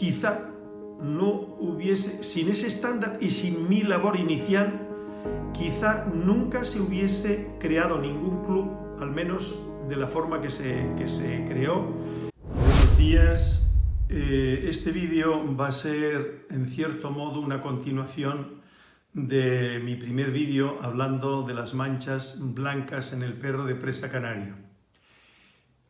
quizá no hubiese, sin ese estándar y sin mi labor inicial, quizá nunca se hubiese creado ningún club, al menos de la forma que se, que se creó. Buenos días, eh, este vídeo va a ser en cierto modo una continuación de mi primer vídeo hablando de las manchas blancas en el perro de presa canario.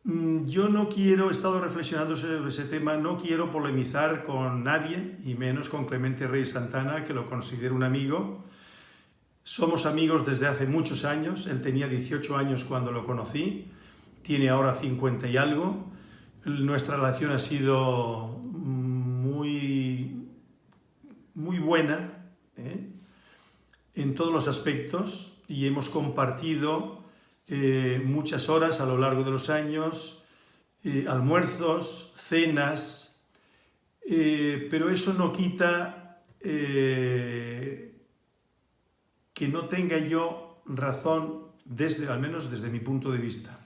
Mm, yo no quiero, he estado reflexionando sobre ese tema, no quiero polemizar con nadie, y menos con Clemente Rey Santana, que lo considero un amigo. Somos amigos desde hace muchos años, él tenía 18 años cuando lo conocí, tiene ahora 50 y algo. Nuestra relación ha sido muy, muy buena ¿eh? en todos los aspectos y hemos compartido eh, muchas horas a lo largo de los años, eh, almuerzos, cenas, eh, pero eso no quita que no tenga yo razón, desde, al menos desde mi punto de vista.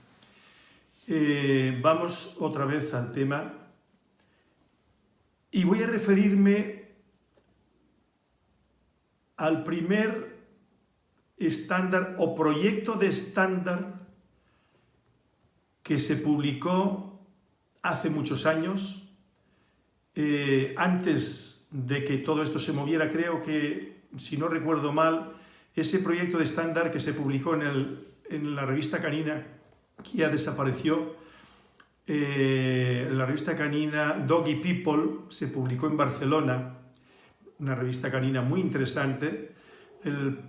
vamos otra vez al tema y voy a referirme al primer estándar o proyecto de estándar que se publicó hace muchos años, eh, antes de que todo esto se moviera, creo que, si no recuerdo mal, ese proyecto de estándar que se publicó en, la revista canina, que ya desapareció, eh, la revista canina Doggy People, se publicó en Barcelona, una revista canina muy interesante, el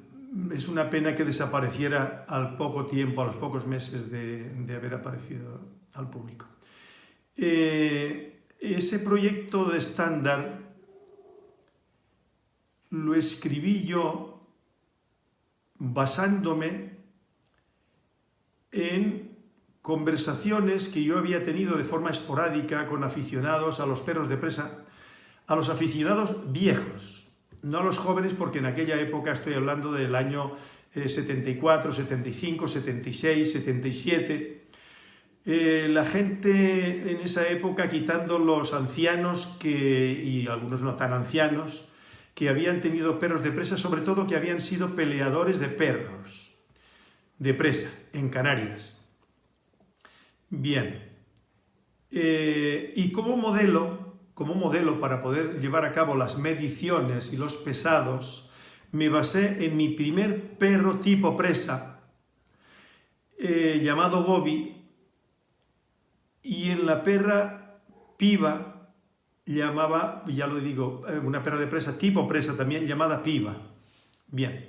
es una pena que desapareciera al poco tiempo, a los pocos meses de, haber aparecido al público. Eh, ese proyecto de estándar lo escribí yo basándome en conversaciones que yo había tenido de forma esporádica con aficionados a los perros de presa, a los aficionados viejos, no los jóvenes porque en aquella época estoy hablando del año 74, 75, 76, 77, la gente en esa época, quitando los ancianos que, y algunos no tan ancianos, que habían tenido perros de presa, sobre todo que habían sido peleadores de perros de presa en Canarias. Bien, eh, y como modelo como modelo para poder llevar a cabo las mediciones y los pesados, me basé en mi primer perro tipo presa, eh, llamado Bobby, y en la perra piba, llamaba, ya lo digo, eh, una perra de presa, tipo presa también, llamada piba. Bien,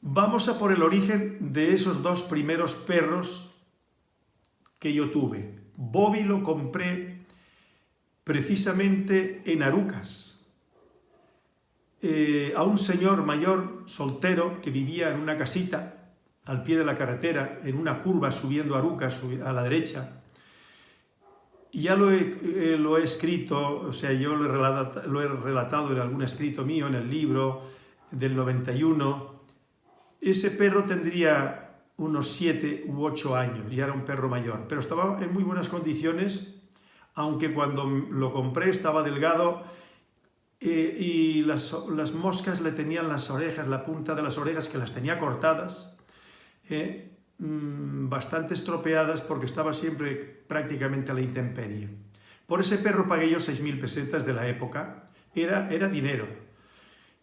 vamos a por el origen de esos dos primeros perros que yo tuve. Bobby lo compré precisamente en Arucas, eh, a un señor mayor soltero que vivía en una casita al pie de la carretera, en una curva subiendo Arucas a la derecha. Y ya lo he, eh, lo he escrito, o sea, yo lo he, relatado, lo he relatado en algún escrito mío, en el libro del 91. Ese perro tendría unos 7 u 8 años, ya era un perro mayor, pero estaba en muy buenas condiciones aunque cuando lo compré estaba delgado eh, y las, moscas le tenían las orejas, la punta de las orejas que las tenía cortadas, eh, mm, bastante estropeadas porque estaba siempre prácticamente a la intemperie. Por ese perro pagué yo 6.000 pesetas de la época, era, era dinero.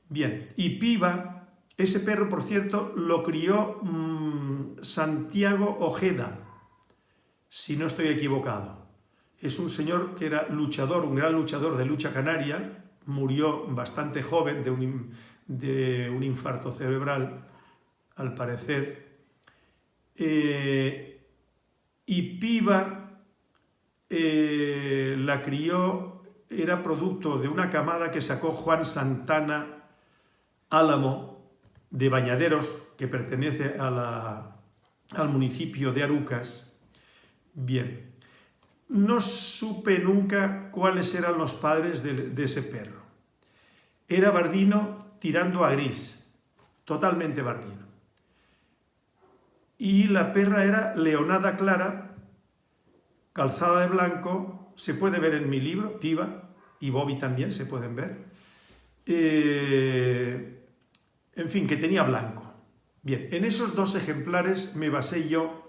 Bien, y Piba, ese perro, por cierto, lo crió mm, Santiago Ojeda, si no estoy equivocado es un señor que era luchador, un gran luchador de lucha canaria, murió bastante joven de un, infarto cerebral, al parecer, eh, y Piva eh, la crió, era producto de una camada que sacó Juan Santana Álamo de Bañaderos, que pertenece al municipio de Arucas. Bien, no supe nunca cuáles eran los padres de, ese perro. Era bardino tirando a gris, totalmente bardino. Y la perra era leonada clara, calzada de blanco, se puede ver en mi libro, piba, y Bobby también se pueden ver. Eh, en fin, que tenía blanco. Bien, en esos dos ejemplares me basé yo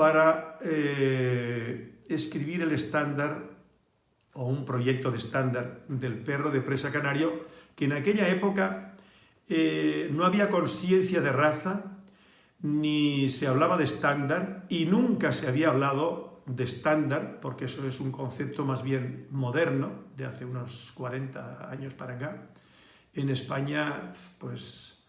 para eh, escribir el estándar o un proyecto de estándar del perro de presa canario, que en aquella época eh, no había conciencia de raza, ni se hablaba de estándar, y nunca se había hablado de estándar, porque eso es un concepto más bien moderno, de hace unos 40 años para acá. En España, pues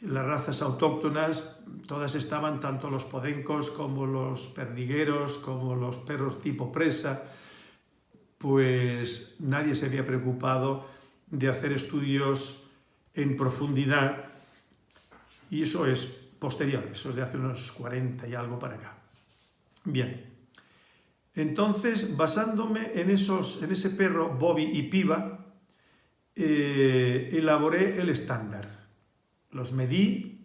las razas autóctonas, todas estaban, tanto los podencos como los perdigueros, como los perros tipo presa, pues nadie se había preocupado de hacer estudios en profundidad y eso es posterior, eso es de hace unos 40 y algo para acá. Bien, entonces basándome en, esos, en ese perro Bobby y Piva, eh, elaboré el estándar. Los medí,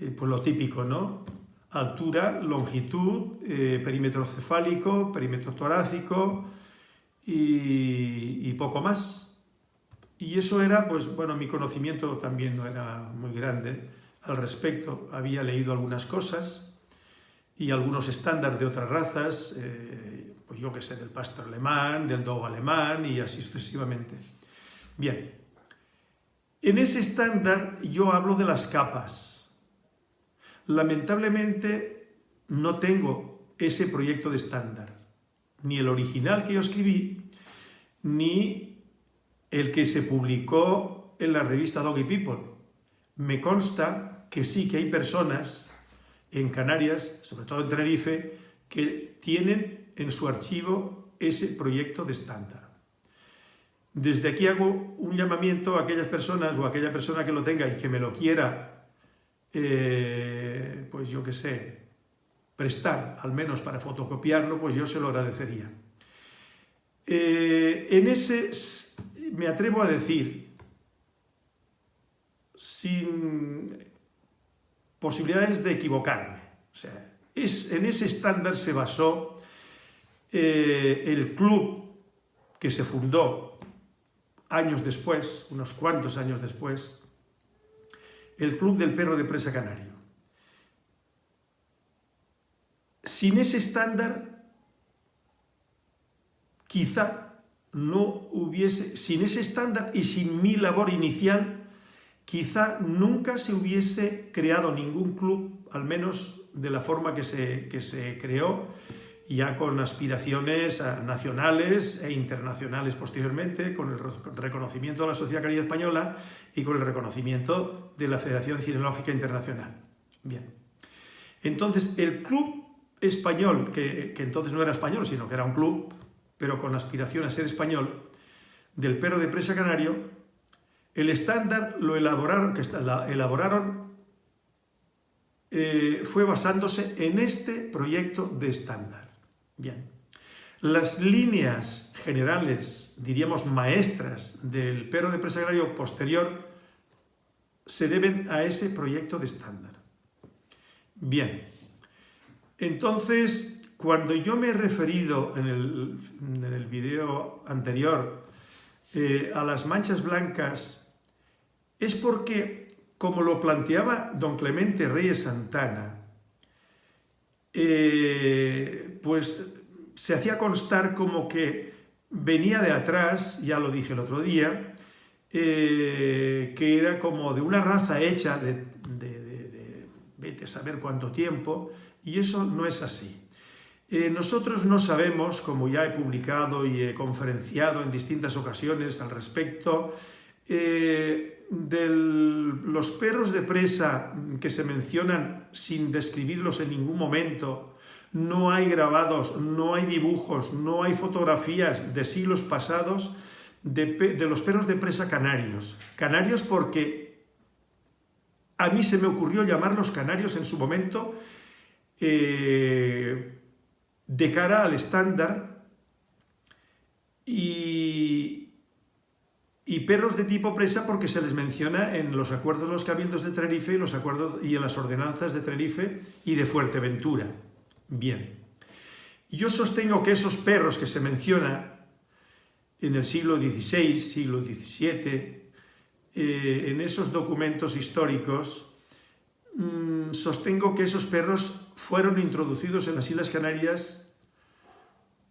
eh, pues lo típico, ¿no? Altura, longitud, eh, perímetro cefálico, perímetro torácico, y, poco más. Y eso era, pues bueno, mi conocimiento también no era muy grande al respecto. Había leído algunas cosas y algunos estándares de otras razas, eh, pues yo que sé, del pastor alemán, del dogo alemán y así sucesivamente. Bien, en ese estándar yo hablo de las capas. Lamentablemente no tengo ese proyecto de estándar ni el original que yo escribí, ni el que se publicó en la revista Doggy People. Me consta que sí que hay personas en Canarias, sobre todo en Tenerife, que tienen en su archivo ese proyecto de estándar. Desde aquí hago un llamamiento a aquellas personas o a aquella persona que lo tenga y que me lo quiera, eh, pues yo qué sé, prestar, al menos para fotocopiarlo, pues yo se lo agradecería. Eh, en ese me atrevo a decir, sin posibilidades de equivocarme, es, en ese estándar se basó eh, el club que se fundó años después, unos cuantos años después, el Club del Perro de Presa Canario. Sin ese estándar, quizá no hubiese, sin ese estándar y sin mi labor inicial, quizá nunca se hubiese creado ningún club, al menos de la forma que se, que se creó, ya con aspiraciones nacionales e internacionales posteriormente, con el reconocimiento de la Sociedad Canaria Española y con el reconocimiento de la Federación Cinológica Internacional. Bien, entonces el club español, que, entonces no era español, sino que era un club, pero con aspiración a ser español, del perro de presa canario, el estándar lo elaboraron, que elaboraron eh, fue basándose en este proyecto de estándar. Bien. Las líneas generales, diríamos maestras, del perro de presa canario posterior se deben a ese proyecto de estándar. Bien, entonces, cuando yo me he referido en el, en video anterior eh, a las manchas blancas, es porque, como lo planteaba don Clemente Reyes Santana, eh, pues se hacía constar como que venía de atrás, ya lo dije el otro día, eh, que era como de una raza hecha de, de, de vete a saber cuánto tiempo, y eso no es así. Eh, nosotros no sabemos, como ya he publicado y he conferenciado en distintas ocasiones al respecto, eh, de los perros de presa que se mencionan sin describirlos en ningún momento, no hay grabados, no hay dibujos, no hay fotografías de siglos pasados de, de los perros de presa canarios. Canarios porque a mí se me ocurrió llamarlos canarios en su momento eh, de cara al estándar y, perros de tipo presa porque se les menciona en los acuerdos de los cabildos de Tenerife y, los acuerdos, y en las ordenanzas de Tenerife y de Fuerteventura. Bien, yo sostengo que esos perros que se menciona en el siglo XVI, siglo XVII, eh, en esos documentos históricos, mm, sostengo que esos perros fueron introducidos en las Islas Canarias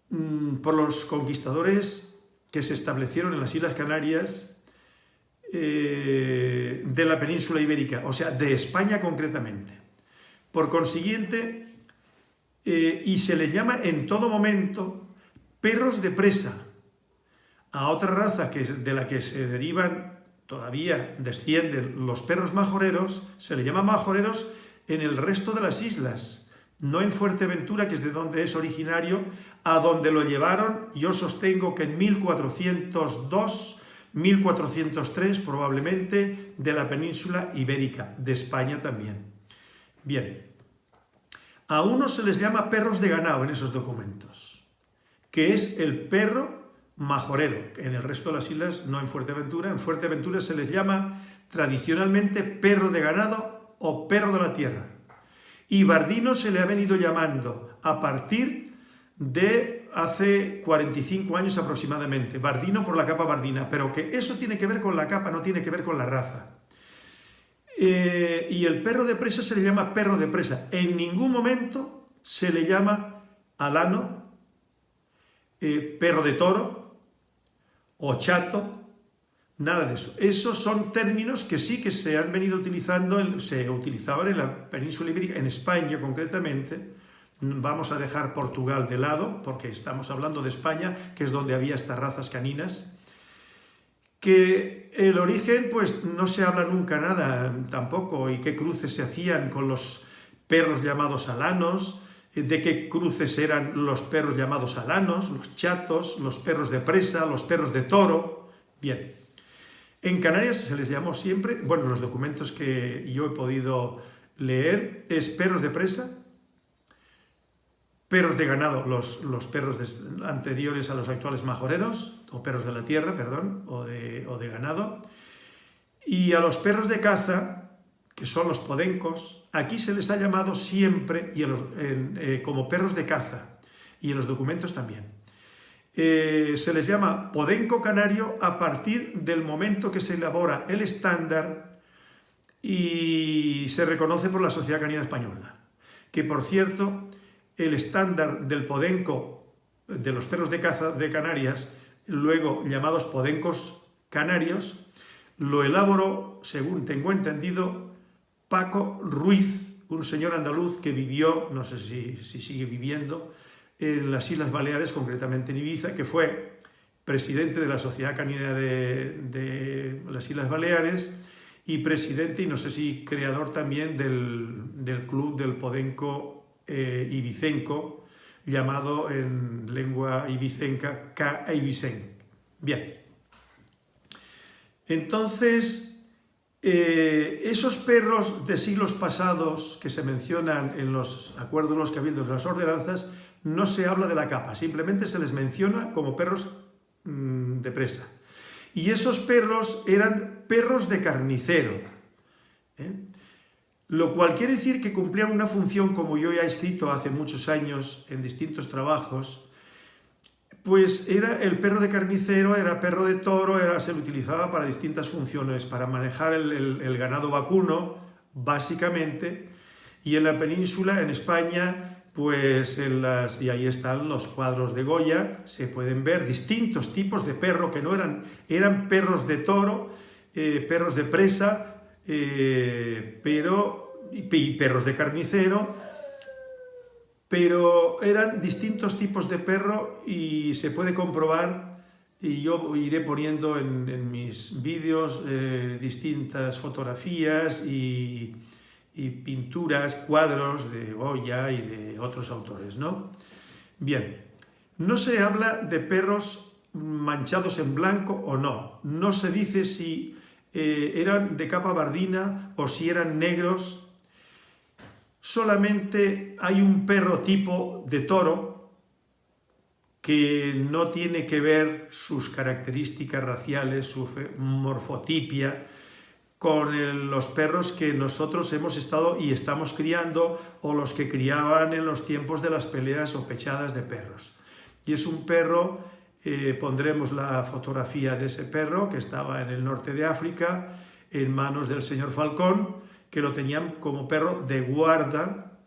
mm, por los conquistadores que se establecieron en las Islas Canarias eh, de la península ibérica, o sea, de España concretamente. Por consiguiente, eh, y se les llama en todo momento perros de presa, a otra raza que, de la que se derivan, todavía descienden los perros majoreros, se le llama majoreros en el resto de las islas, no en Fuerteventura, que es de donde es originario, a donde lo llevaron, yo sostengo que en 1402, 1403 probablemente, de la península ibérica, de España también. Bien, a uno se les llama perros de ganado en esos documentos, que es el perro majorero. En el resto de las islas, no en Fuerteventura, en Fuerteventura se les llama tradicionalmente perro de ganado o perro de la tierra. Y Bardino se le ha venido llamando a partir de hace 45 años aproximadamente. Bardino por la capa bardina, pero que eso tiene que ver con la capa, no tiene que ver con la raza. Eh, y el perro de presa se le llama perro de presa. En ningún momento se le llama alano, eh, perro de toro, o chato, nada de eso. Esos son términos que sí que se han venido utilizando, se utilizaban en la península ibérica, en España concretamente, vamos a dejar Portugal de lado, porque estamos hablando de España, que es donde había estas razas caninas, que el origen, pues no se habla nunca nada tampoco, y qué cruces se hacían con los perros llamados alanos, de qué cruces eran los perros llamados alanos, los chatos, los perros de presa, los perros de toro. Bien, en Canarias se les llamó siempre, bueno, los documentos que yo he podido leer es perros de presa, perros de ganado, los, los perros anteriores a los actuales majoreros, o perros de la tierra, perdón, o de, o de ganado, y a los perros de caza que son los podencos, aquí se les ha llamado siempre y eh, como perros de caza, y en los documentos también. Eh, se les llama podenco canario a partir del momento que se elabora el estándar y se reconoce por la Sociedad Canina Española. Que, por cierto, el estándar del podenco de los perros de caza de Canarias, luego llamados podencos canarios, lo elaboró, según tengo entendido, Paco Ruiz, un señor andaluz que vivió, no sé si, sigue viviendo, en las Islas Baleares, concretamente en Ibiza, que fue presidente de la Sociedad Canina de, las Islas Baleares y presidente, y no sé si creador también del, club del Podenco eh, Ibicenco, llamado en lengua ibicenca K. Ibicen. Bien. Entonces, eh, esos perros de siglos pasados que se mencionan en los acuerdos, los cabildos de las ordenanzas, no se habla de la capa, simplemente se les menciona como perros mm, de presa. Y esos perros eran perros de carnicero, ¿eh? lo cual quiere decir que cumplían una función, como yo ya he escrito hace muchos años en distintos trabajos, pues era el perro de carnicero, era perro de toro, era, se lo utilizaba para distintas funciones, para manejar el, ganado vacuno, básicamente, y en la península, en España, pues en las, y ahí están los cuadros de Goya, se pueden ver distintos tipos de perro que no eran, eran perros de toro, eh, perros de presa, eh, pero, y perros de carnicero, pero eran distintos tipos de perro y se puede comprobar y yo iré poniendo en, mis vídeos eh, distintas fotografías y, pinturas, cuadros de Goya y de otros autores, ¿no? Bien, no se habla de perros manchados en blanco o no, no se dice si eh, eran de capa bardina o si eran negros solamente hay un perro tipo de toro que no tiene que ver sus características raciales, su morfotipia, con los perros que nosotros hemos estado y estamos criando o los que criaban en los tiempos de las peleas o pechadas de perros. Y es un perro eh, pondremos la fotografía de ese perro que estaba en el norte de África, en manos del señor Falcón, que lo tenían como perro de guarda,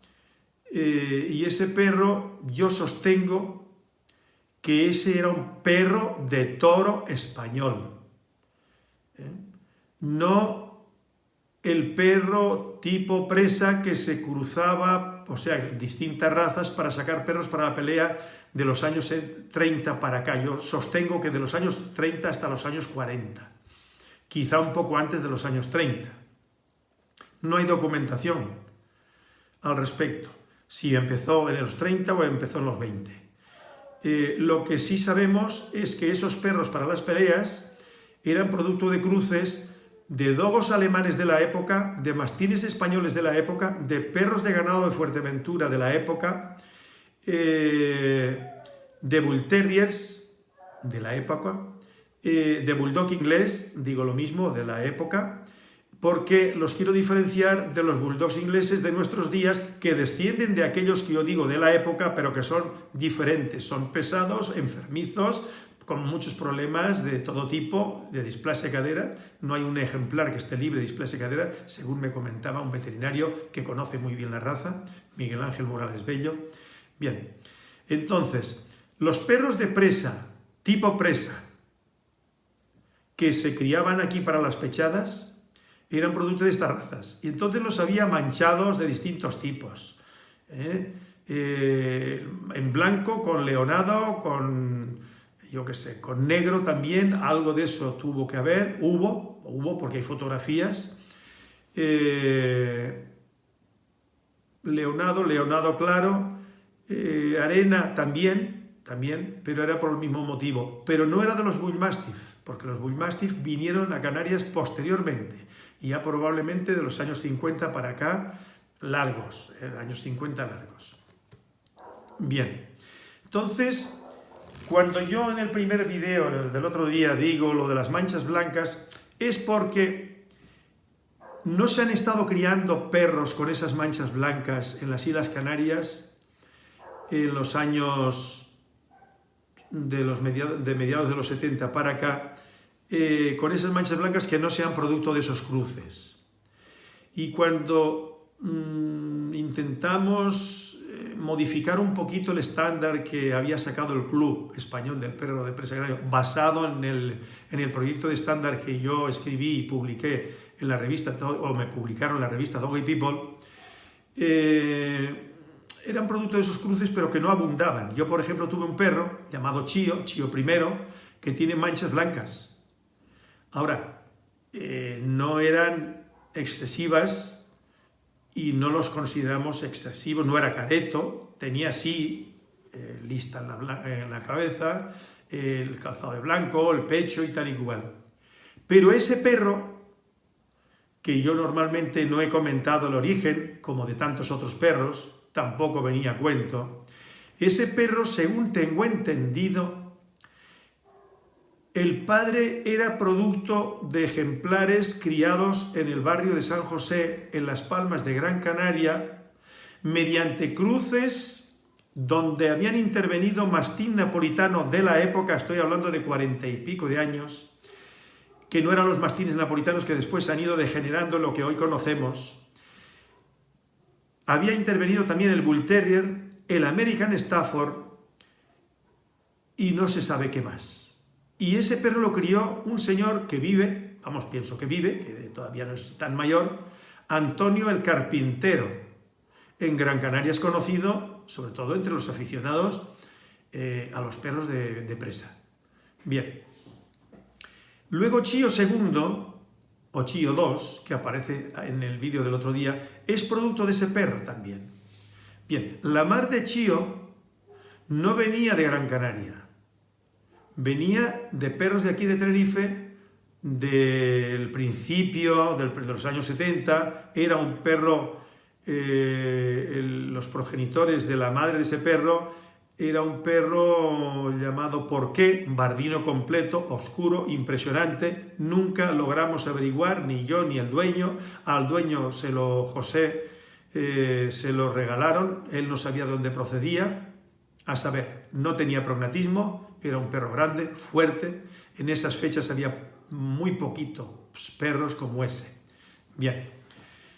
eh, y ese perro yo sostengo que ese era un perro de toro español. ¿eh? No el perro tipo presa que se cruzaba, o sea, distintas razas para sacar perros para la pelea de los años 30 para acá. Yo sostengo que de los años 30 hasta los años 40, quizá un poco antes de los años 30. No hay documentación al respecto, si empezó en los 30 o empezó en los 20. Eh, lo que sí sabemos es que esos perros para las peleas eran producto de cruces de dogos alemanes de la época, de mastines españoles de la época, de perros de ganado de Fuerteventura de la época, eh, de Bull Terriers de la época, eh, de Bulldog inglés, digo lo mismo, de la época, porque los quiero diferenciar de los bulldogs ingleses de nuestros días que descienden de aquellos que yo digo de la época, pero que son diferentes, son pesados, enfermizos, con muchos problemas de todo tipo, de displasia cadera. No hay un ejemplar que esté libre de displasia cadera, según me comentaba un veterinario que conoce muy bien la raza, Miguel Ángel Morales Bello. Bien, entonces, los perros de presa, tipo presa, que se criaban aquí para las pechadas, eran producto de estas razas. Y entonces los había manchados de distintos tipos. ¿eh? Eh, en blanco, con leonado, con, yo qué sé, con negro también, algo de eso tuvo que haber, hubo, hubo porque hay fotografías. Eh, leonado, leonado claro, arena también, también, pero era por el mismo motivo. Pero no era de los Bullmastiff, porque los Bullmastiff vinieron a Canarias posteriormente y ya probablemente de los años 50 para acá, largos, eh, años 50 largos. Bien, entonces, cuando yo en el primer video del otro día digo lo de las manchas blancas, es porque no se han estado criando perros con esas manchas blancas en las Islas Canarias en los años de, los de mediados de los 70 para acá, eh, con esas manchas blancas que no sean producto de esos cruces. Y cuando mm, intentamos modificar un poquito el estándar que había sacado el Club Español del Perro de Presa basado en el, en el proyecto de estándar que yo escribí y publiqué en la revista, o me publicaron en la revista Dog People, eh, eran producto de esos cruces pero que no abundaban. Yo, por ejemplo, tuve un perro llamado Chío, Chío primero, que tiene manchas blancas Ahora, eh, no eran excesivas y no los consideramos excesivos, no era careto, tenía así eh, lista en la, cabeza, el calzado de blanco, el pecho y tal y cual. Pero ese perro, que yo normalmente no he comentado el origen, como de tantos otros perros, tampoco venía a cuento, ese perro, según tengo entendido, el padre era producto de ejemplares criados en el barrio de San José, en Las Palmas de Gran Canaria, mediante cruces donde habían intervenido mastín napolitano de la época, estoy hablando de cuarenta y pico de años, que no eran los mastines napolitanos que después han ido degenerando lo que hoy conocemos. Había intervenido también el Bull Terrier, el American Stafford y no se sabe qué más. Y ese perro lo crió un señor que vive, vamos, pienso que vive, que todavía no es tan mayor, Antonio el Carpintero. En Gran Canaria es conocido, sobre todo entre los aficionados eh, a los perros de, presa. Bien. Luego Chío II, o Chío II, que aparece en el vídeo del otro día, es producto de ese perro también. Bien, la mar de Chío no venía de Gran Canaria, venía de perros de aquí de Tenerife del principio de los años 70, era un perro, eh, los progenitores de la madre de ese perro, era un perro llamado Porqué, bardino completo, oscuro, impresionante, nunca logramos averiguar, ni yo ni el dueño, al dueño se lo, José, eh, se lo regalaron, él no sabía de dónde procedía, A saber, no tenía prognatismo, era un perro grande, fuerte, en esas fechas había muy poquitos perros como ese. Bien,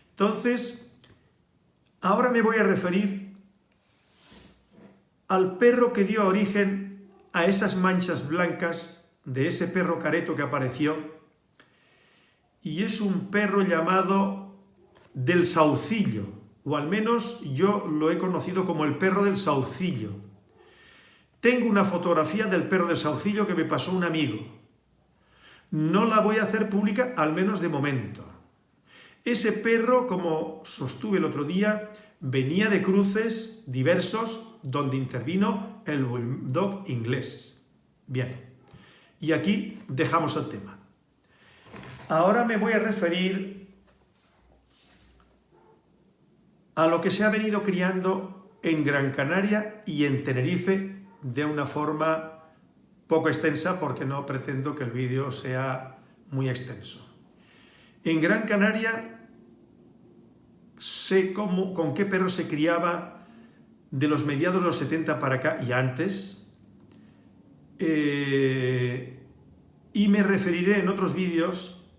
entonces, ahora me voy a referir al perro que dio origen a esas manchas blancas de ese perro careto que apareció, y es un perro llamado del saucillo, o al menos yo lo he conocido como el perro del saucillo. Tengo una fotografía del perro del saucillo que me pasó un amigo. No la voy a hacer pública, al menos de momento. Ese perro, como sostuve el otro día, venía de cruces diversos donde intervino el bulldog inglés. Bien, y aquí dejamos el tema. Ahora me voy a referir a lo que se ha venido criando en Gran Canaria y en Tenerife de una forma poco extensa porque no pretendo que el vídeo sea muy extenso. En Gran Canaria sé cómo, con qué perro se criaba de los mediados de los 70 para acá y antes eh, y me referiré en otros vídeos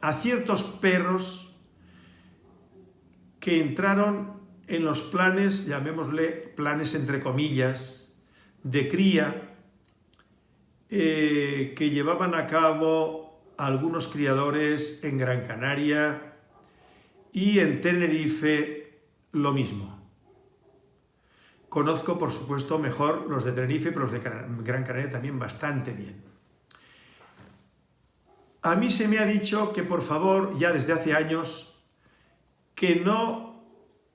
a ciertos perros que entraron en los planes, llamémosle planes entre comillas, de cría eh, que llevaban a cabo algunos criadores en Gran Canaria y en Tenerife lo mismo. Conozco, por supuesto, mejor los de Tenerife, pero los de Gran Canaria también bastante bien. A mí se me ha dicho que, por favor, ya desde hace años, que no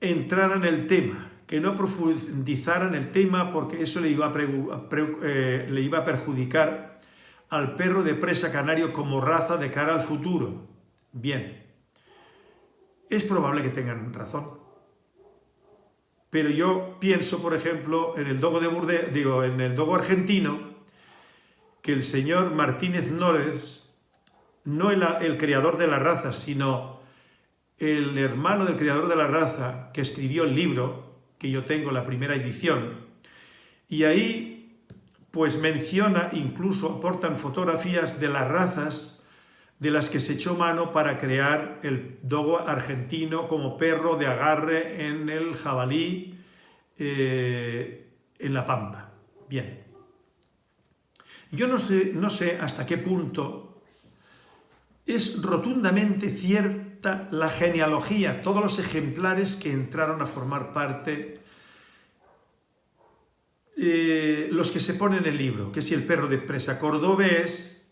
entrara en el tema, que no profundizara en el tema porque eso le iba a, eh, le iba a perjudicar al perro de presa canario como raza de cara al futuro. Bien, es probable que tengan razón. Pero yo pienso, por ejemplo, en el dogo de Burde, digo, en el dogo argentino, que el señor Martínez Nórez, no el, el creador de la raza, sino el hermano del creador de la raza que escribió el libro, que yo tengo la primera edición, y ahí pues menciona, incluso aportan fotografías de las razas de las que se echó mano para crear el dogo argentino como perro de agarre en el jabalí eh, en la pampa. Bien. Yo no sé, no sé hasta qué punto es rotundamente la genealogía, todos los ejemplares que entraron a formar parte, eh, los que se ponen en el libro, que si el perro de presa cordobés,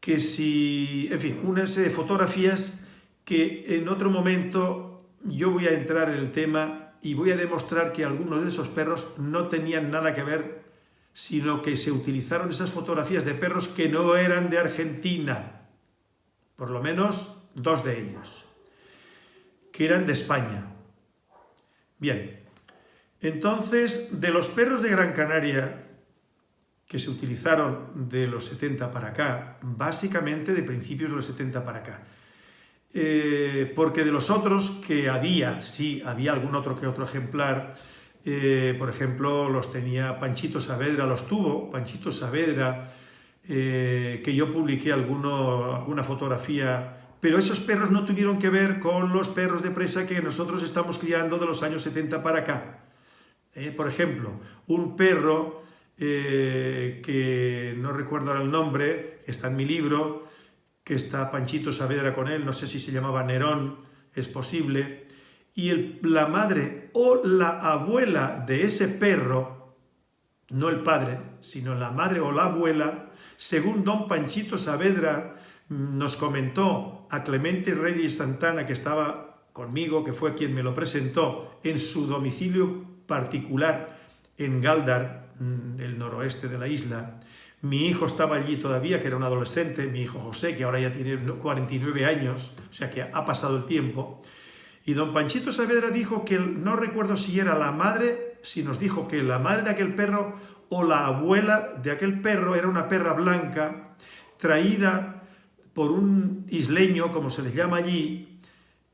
que si, en fin, una serie de fotografías que en otro momento yo voy a entrar en el tema y voy a demostrar que algunos de esos perros no tenían nada que ver, sino que se utilizaron esas fotografías de perros que no eran de Argentina, por lo menos dos de ellos, que eran de España. Bien, entonces, de los perros de Gran Canaria que se utilizaron de los 70 para acá, básicamente de principios de los 70 para acá. Eh, porque de los otros que había, sí, había algún otro que otro ejemplar, eh, por ejemplo, los tenía Panchito Saavedra, los tuvo Panchito Saavedra, eh, que yo publiqué alguna fotografía, pero esos perros no tuvieron que ver con los perros de presa que nosotros estamos criando de los años 70 para acá. por ejemplo, un perro eh, que no recuerdo ahora el nombre, está en mi libro, que está Panchito Saavedra con él, no sé si se llamaba Nerón, es posible, y la madre o la abuela de ese perro, no el padre, sino la madre o la abuela, según don Panchito Saavedra nos comentó a Clemente Rey de Santana, que estaba conmigo, que fue quien me lo presentó, en su domicilio particular en Galdar, Mm, del noroeste de la isla. Mi hijo estaba allí todavía, que era un adolescente, mi hijo José, que ahora ya tiene 49 años, o sea que ha pasado el tiempo. Y don Panchito Saavedra dijo que, no recuerdo si era la madre, si nos dijo que la madre de aquel perro o la abuela de aquel perro era una perra blanca, traída por un isleño, como se les llama allí,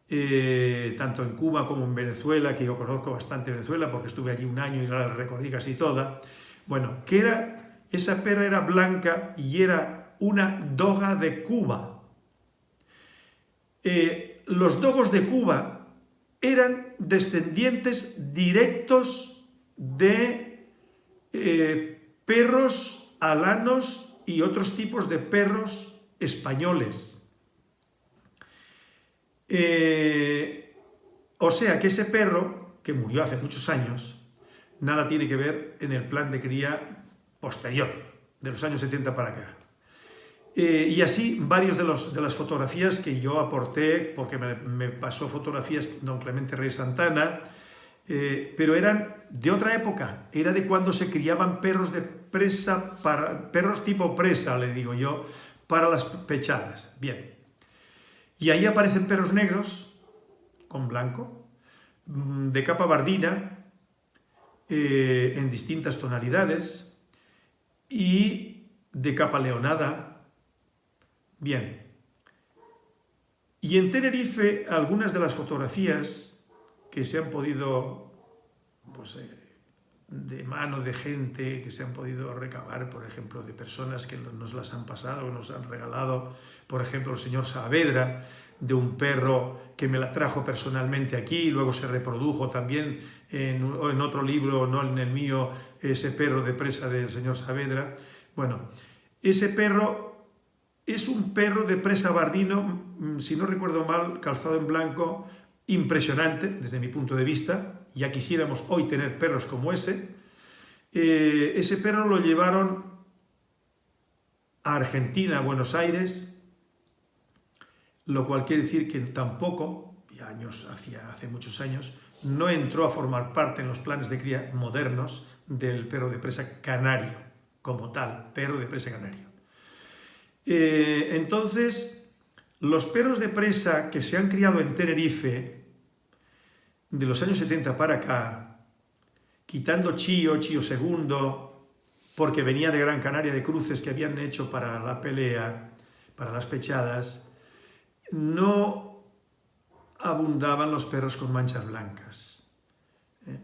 eh, tanto en Cuba como en Venezuela, que yo conozco bastante Venezuela porque estuve allí un año y la recorrí casi toda. Bueno, que era, esa perra era blanca y era una doga de Cuba. Eh, los dogos de Cuba eran descendientes directos de eh, perros alanos y otros tipos de perros españoles. Eh, o sea que ese perro, que murió hace muchos años, nada tiene que ver en el plan de cría posterior, de los años 70 para acá. Eh, y así varios de, los, de, las fotografías que yo aporté, porque me, pasó fotografías don Clemente Rey Santana, eh, pero eran de otra época, era de cuando se criaban perros de presa, para, perros tipo presa, le digo yo, para las pechadas. Bien, y ahí aparecen perros negros, con blanco, mm, de capa bardina, eh, en distintas tonalidades, y de capa leonada. Bien. Y en Tenerife, algunas de las fotografías que se han podido, pues, eh, de mano de gente que se han podido recabar, por ejemplo, de personas que nos las han pasado, nos han regalado, por ejemplo, el señor Saavedra, de un perro que me la trajo personalmente aquí, y luego se reprodujo también en, en, otro libro, no en el mío, ese perro de presa del señor Saavedra. Bueno, ese perro es un perro de presa bardino, mm, si no recuerdo mal, calzado en blanco, impresionante desde mi punto de vista, ya quisiéramos hoy tener perros como ese. Eh, ese perro lo llevaron a Argentina, a Buenos Aires, lo cual quiere decir que tampoco, y años, hace muchos años, no entró a formar parte en los planes de cría modernos del perro de presa canario, como tal, perro de presa canario. Eh, entonces, los perros de presa que se han criado en Tenerife, de los años 70 para acá, quitando Chío, Chío II, porque venía de Gran Canaria de cruces que habían hecho para la pelea, para las pechadas, no abundaban los perros con manchas blancas. ¿eh?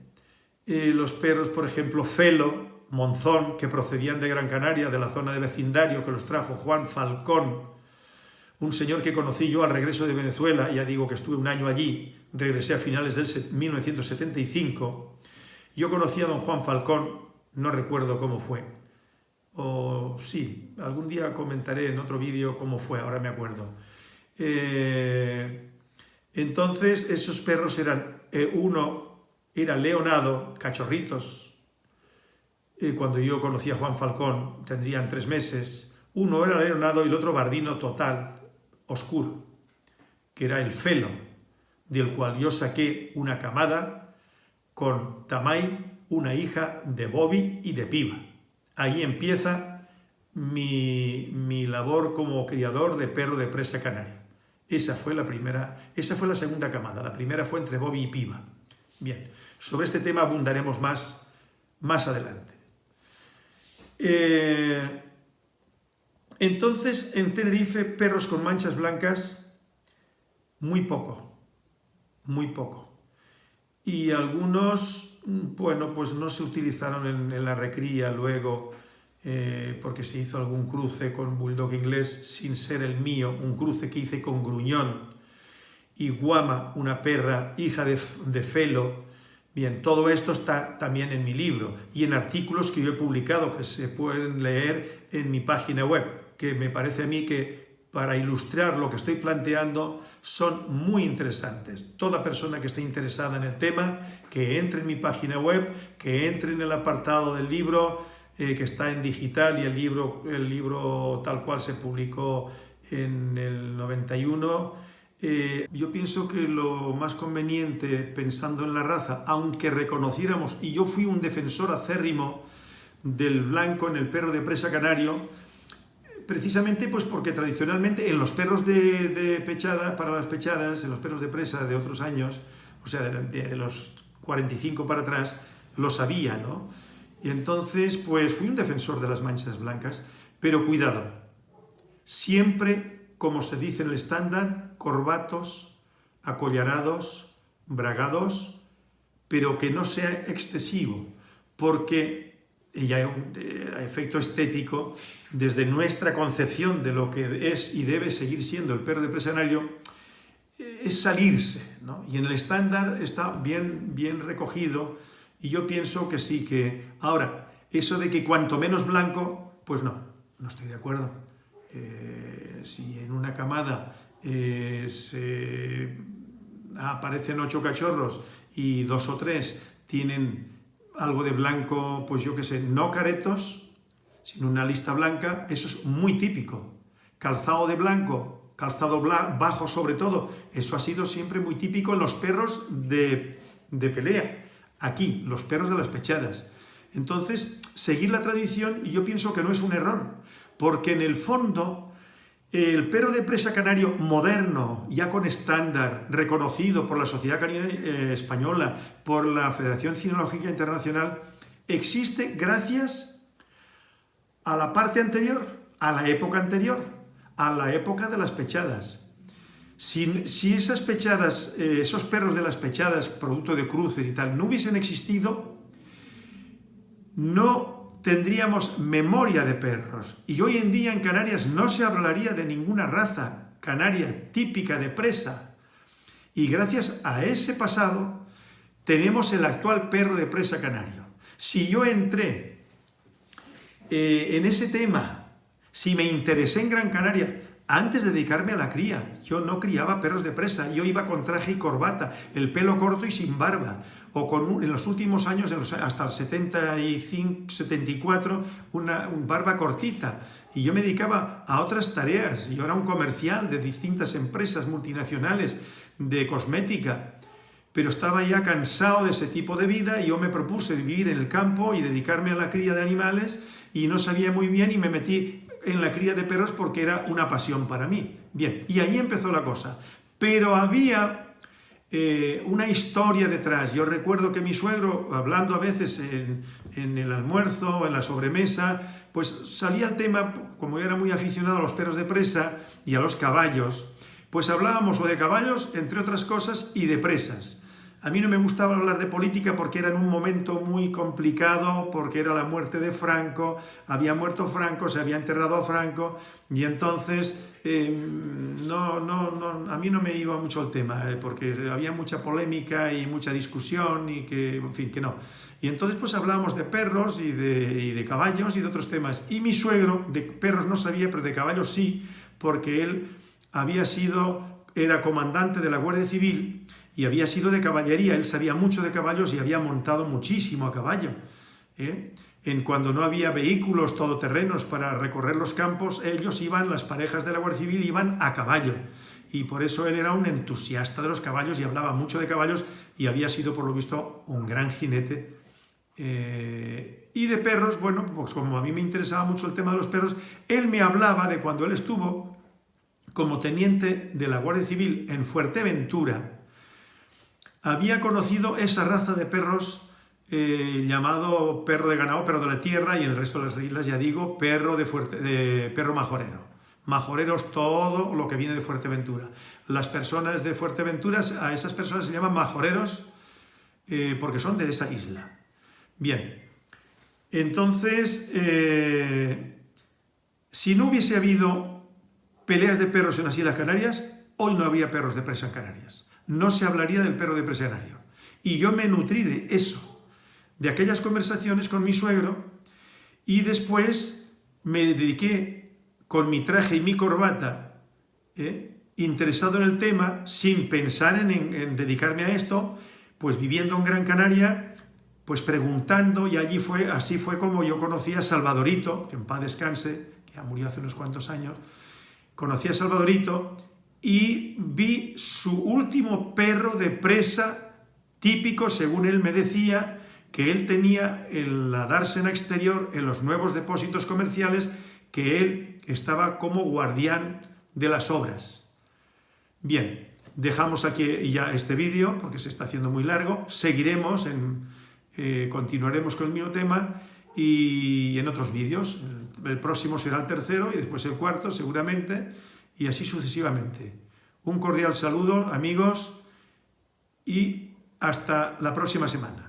Eh, los perros, por ejemplo, Felo, Monzón, que procedían de Gran Canaria, de la zona de vecindario, que los trajo Juan Falcón, un señor que conocí yo al regreso de Venezuela, ya digo que estuve un año allí, regresé a finales del 1975, yo conocí a don Juan Falcón, no recuerdo cómo fue, o sí, algún día comentaré en otro vídeo cómo fue, ahora me acuerdo. Eh, entonces esos perros eran, eh, uno era leonado, cachorritos, eh, cuando yo conocí a Juan Falcón tendrían tres meses, uno era leonado y el otro bardino total, oscuro, que era el felo, del cual yo saqué una camada con Tamay, una hija de Bobby y de Piba. Ahí empieza mi, mi labor como criador de perro de presa canaria. Esa fue la primera, esa fue la segunda camada, la primera fue entre Bobby y Piva. Bien, sobre este tema abundaremos más, más adelante. Eh, entonces, en Tenerife, perros con manchas blancas, muy poco, muy poco. Y algunos, bueno, pues no se utilizaron en la recría luego, eh, porque se hizo algún cruce con Bulldog inglés sin ser el mío, un cruce que hice con Gruñón y Guama, una perra, hija de, de Felo. Bien, todo esto está también en mi libro y en artículos que yo he publicado que se pueden leer en mi página web, que me parece a mí que para ilustrar lo que estoy planteando son muy interesantes. Toda persona que esté interesada en el tema, que entre en mi página web, que entre en el apartado del libro, eh, que está en digital y el libro, el libro tal cual se publicó en el 91. Eh, yo pienso que lo más conveniente, pensando en la raza, aunque reconociéramos, y yo fui un defensor acérrimo del blanco en el perro de presa canario, precisamente pues porque tradicionalmente en los perros de, pechada, para las pechadas, en los perros de presa de otros años, o sea, de, de los 45 para atrás, lo sabía, ¿no? Y entonces, pues fui un defensor de las manchas blancas, pero cuidado, siempre, como se dice en el estándar, corbatos, acollarados, bragados, pero que no sea excesivo, porque eh, a efecto estético, desde nuestra concepción de lo que es y debe seguir siendo el perro de presanario, eh, es salirse, ¿no? Y en el estándar está bien, bien recogido, y yo pienso que sí, que... Ahora, eso de que cuanto menos blanco, pues no, no estoy de acuerdo. Eh, si en una camada aparecen ocho cachorros y dos o tres tienen algo de blanco, pues yo qué sé, no caretos, sino una lista blanca, eso es muy típico. Calzado de blanco, calzado bajo sobre todo, eso ha sido siempre muy típico en los perros de, de pelea. Aquí, los perros de las pechadas. Entonces, seguir la tradición, yo pienso que no es un error, porque en el fondo el perro de presa canario moderno, ya con estándar, reconocido por la Sociedad Canina eh, Española, por la Federación Cinológica Internacional, existe gracias a la parte anterior, a la época anterior, a la época de las pechadas. Si, esas pechadas, eh, esos perros de las pechadas, producto de cruces y tal, no hubiesen existido, no tendríamos memoria de perros. Y hoy en día en Canarias no se hablaría de ninguna raza canaria típica de presa. Y gracias a ese pasado tenemos el actual perro de presa canario. Si yo entré eh, en ese tema, si me interesé en Gran Canaria, antes de dedicarme a la cría, yo no criaba perros de presa, yo iba con traje y corbata, el pelo corto y sin barba, o con en los últimos años, hasta el 75, 74, una barba cortita. Y yo me dedicaba a otras tareas. Yo era un comercial de distintas empresas multinacionales de cosmética. Pero estaba ya cansado de ese tipo de vida y yo me propuse vivir en el campo y dedicarme a la cría de animales y no sabía muy bien y me metí en la cría de perros porque era una pasión para mí. Bien, y ahí empezó la cosa. Pero había eh, una historia detrás. Yo recuerdo que mi suegro, hablando a veces en, el almuerzo, en la sobremesa, pues salía el tema, como era muy aficionado a los perros de presa y a los caballos, pues hablábamos o de caballos, entre otras cosas, y de presas. A mí no me gustaba hablar de política porque era en un momento muy complicado, porque era la muerte de Franco, había muerto Franco, se había enterrado a Franco, y entonces em, no, no, no, a mí no me iba mucho el tema, eh, porque había mucha polémica y mucha discusión y que, en fin, que no. Y entonces pues hablábamos de perros y de, y de caballos y de otros temas. Y mi suegro, de perros no sabía, pero de caballos sí, porque él había sido, era comandante de la Guardia Civil y había sido de caballería, él sabía mucho de caballos y había montado muchísimo a caballo. ¿eh? En cuando no había vehículos todoterrenos para recorrer los campos, ellos iban, las parejas de la Guardia Civil iban a caballo. Y por eso él era un entusiasta de los caballos y hablaba mucho de caballos y había sido, por lo visto, un gran jinete. Eh, y de perros, bueno, pues como a mí me interesaba mucho el tema de los perros, él me hablaba de cuando él estuvo como teniente de la Guardia Civil en Fuerteventura, había conocido esa raza de perros eh, llamado perro de ganado, perro de la tierra, y en el resto de las islas, ya digo, perro, de, fuerte, de perro majorero. Majoreros, todo lo que viene de Fuerteventura. Las personas de Fuerteventura, a esas personas se llaman majoreros eh, porque son de esa isla. Bien, entonces, eh, si no hubiese habido peleas de perros en las Islas Canarias, hoy no habría perros de presa en Canarias no se hablaría del perro de presionario. Y yo me nutrí de eso, de aquellas conversaciones con mi suegro, y después me dediqué con mi traje y mi corbata, ¿eh? interesado en el tema, sin pensar en, dedicarme a esto, pues viviendo en Gran Canaria, pues preguntando, y allí fue, así fue como yo conocí a Salvadorito, que en paz descanse, que ya murió hace unos cuantos años, conocí a Salvadorito, y vi su último perro de presa típico, según él me decía, que él tenía en la dársena exterior, en los nuevos depósitos comerciales, que él estaba como guardián de las obras. Bien, dejamos aquí ya este vídeo, porque se está haciendo muy largo, seguiremos, en, eh, continuaremos con el mismo tema, y en otros vídeos, el próximo será el tercero y después el cuarto seguramente, y así sucesivamente. Un cordial saludo, amigos, y hasta la próxima semana.